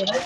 né?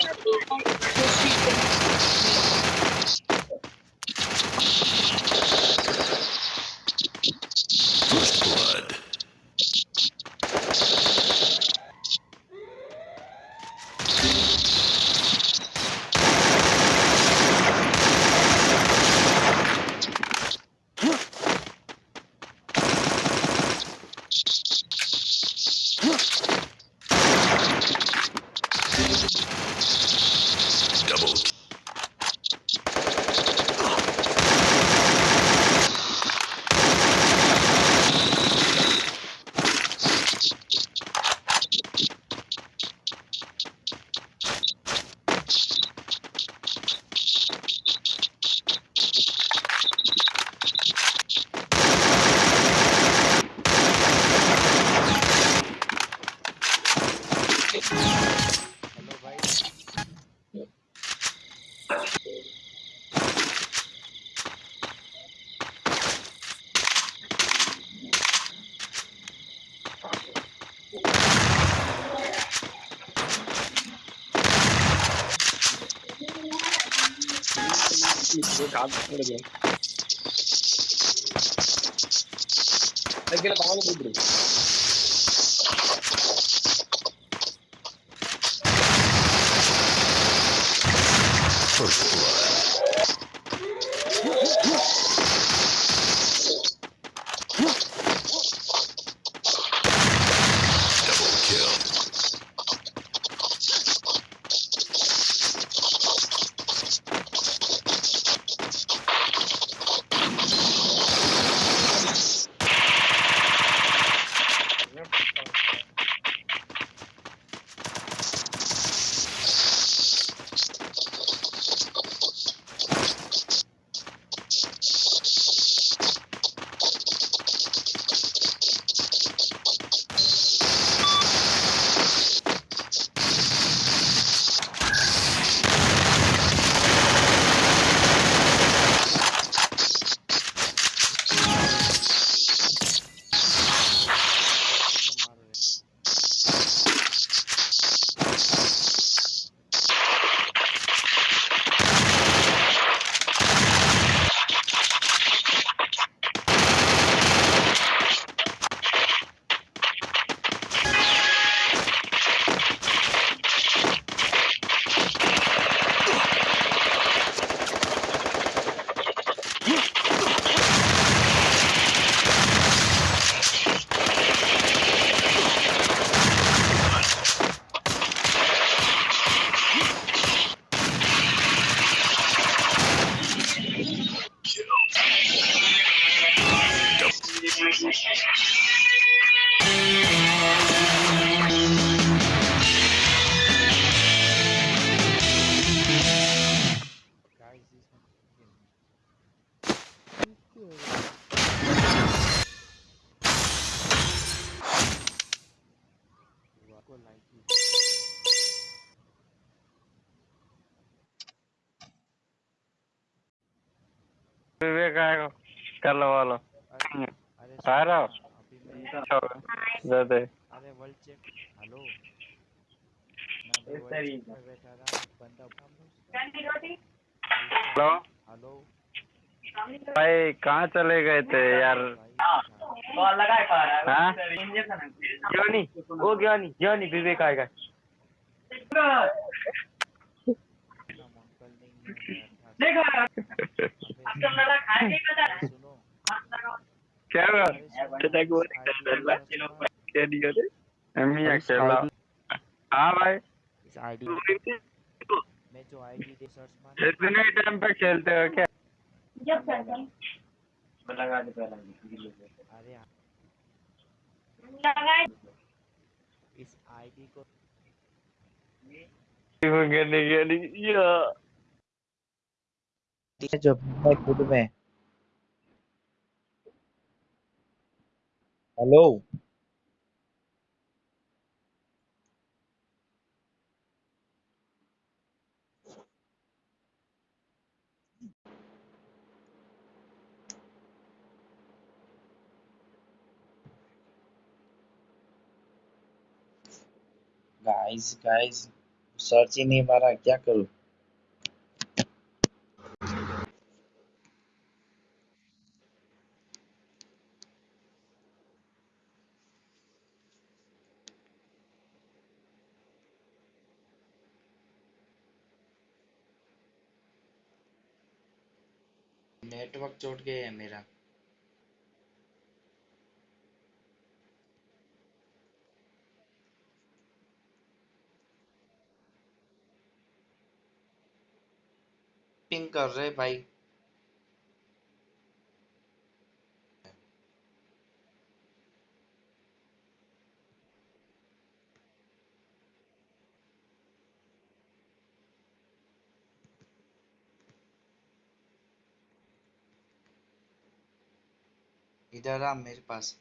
First विवेक आएगा कर लो वालो अरे अरे आ रहा हो? अभी मैं दे दे अरे world check hello hello hello भाई कहाँ चले गए थे यार हाँ वो क्यों नहीं विवेक आएगा हम अंकल नहीं है? अर्थात सुनो क्या हुआ अरे सुनो, क्या नहीं करे? हम ही अकेला हाँ भाई। इस आईडी में जो आईडी दे सर्च मार इतने टाइम पे खेलते हो क्या? अरे हाँ, इस आईडी को कहने या है जो मैं खुद में हेलो। Guys guys सर्च ही नहीं मारा, क्या करूँ? नेटवर्क चोट गया है मेरा। पिंग कर रहे भाई। आ मेरे पास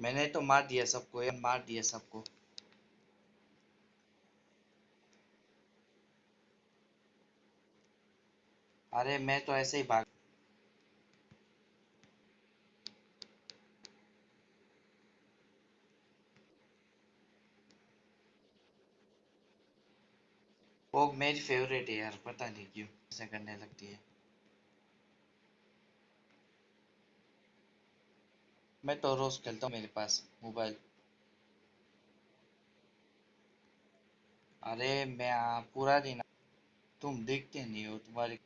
मैंने तो मार दिया सबको मार दिया सबको। अरे मैं तो ऐसे ही भाग वो मेरी फेवरेट है यार, पता नहीं क्यों ऐसे करने लगती है। मैं तो रोज खेलता हूँ मेरे पास मोबाइल। अरे मैं पूरा दिन तुम देखते नहीं हो तुम्हारी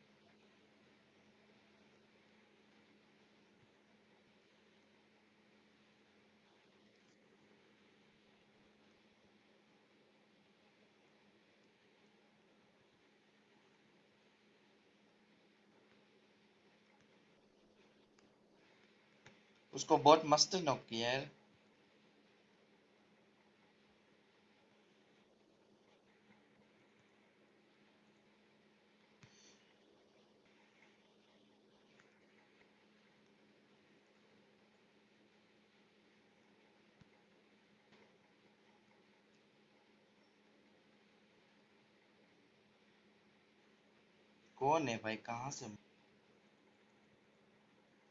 उसको बहुत मस्त नॉक किया यार कौन है भाई? कहाँ से?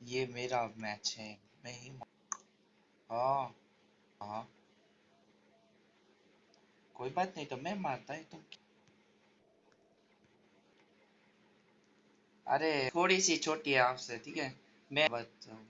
ये मेरा मैच है। मैं ही हाँ। हाँ कोई बात नहीं तो मैं मारता है तुम अरे, थोड़ी सी छोटी है आपसे ठीक है? मैं बताऊँ।